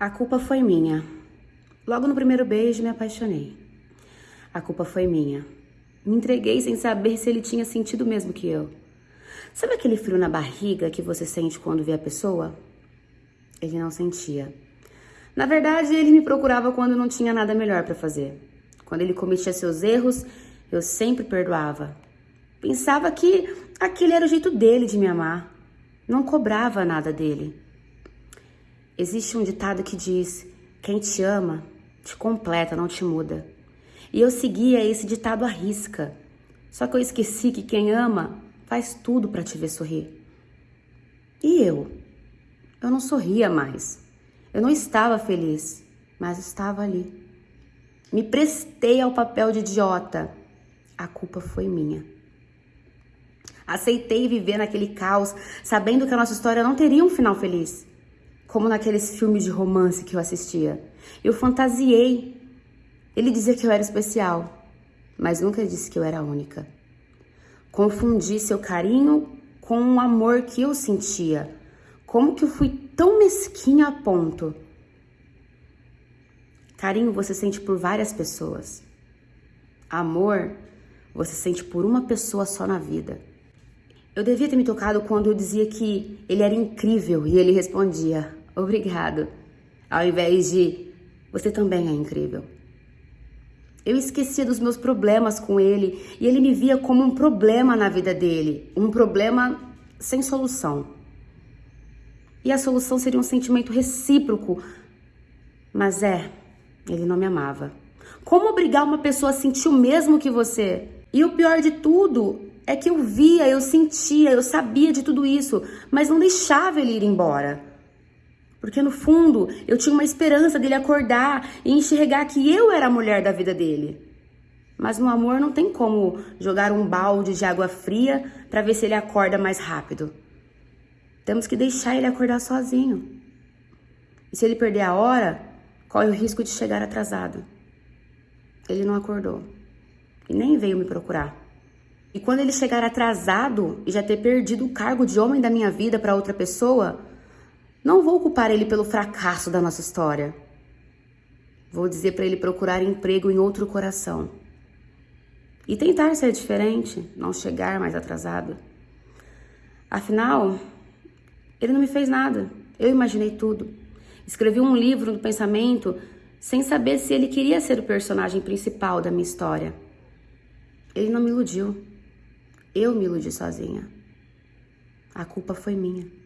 A culpa foi minha. Logo no primeiro beijo me apaixonei. A culpa foi minha. Me entreguei sem saber se ele tinha sentido mesmo que eu. Sabe aquele frio na barriga que você sente quando vê a pessoa? Ele não sentia. Na verdade, ele me procurava quando não tinha nada melhor para fazer. Quando ele cometia seus erros, eu sempre perdoava. Pensava que aquele era o jeito dele de me amar. Não cobrava nada dele. Existe um ditado que diz: quem te ama, te completa, não te muda. E eu seguia esse ditado à risca. Só que eu esqueci que quem ama faz tudo para te ver sorrir. E eu? Eu não sorria mais. Eu não estava feliz, mas estava ali. Me prestei ao papel de idiota. A culpa foi minha. Aceitei viver naquele caos, sabendo que a nossa história não teria um final feliz como naqueles filmes de romance que eu assistia. Eu fantasiei. Ele dizia que eu era especial, mas nunca disse que eu era única. Confundi seu carinho com o amor que eu sentia. Como que eu fui tão mesquinha a ponto? Carinho você sente por várias pessoas. Amor você sente por uma pessoa só na vida. Eu devia ter me tocado quando eu dizia que ele era incrível e ele respondia: Obrigado. Ao invés de você também é incrível. Eu esquecia dos meus problemas com ele e ele me via como um problema na vida dele, um problema sem solução. E a solução seria um sentimento recíproco. Mas é, ele não me amava. Como obrigar uma pessoa a sentir o mesmo que você? E o pior de tudo é que eu via, eu sentia, eu sabia de tudo isso, mas não deixava ele ir embora. Porque no fundo eu tinha uma esperança dele acordar e enxergar que eu era a mulher da vida dele. Mas no amor não tem como jogar um balde de água fria para ver se ele acorda mais rápido. Temos que deixar ele acordar sozinho. E se ele perder a hora, corre o risco de chegar atrasado. Ele não acordou e nem veio me procurar. E quando ele chegar atrasado e já ter perdido o cargo de homem da minha vida para outra pessoa, não vou culpar ele pelo fracasso da nossa história. Vou dizer para ele procurar emprego em outro coração. E tentar ser diferente, não chegar mais atrasado. Afinal, ele não me fez nada. Eu imaginei tudo. Escrevi um livro no pensamento sem saber se ele queria ser o personagem principal da minha história. Ele não me iludiu. Eu me iludi sozinha. A culpa foi minha.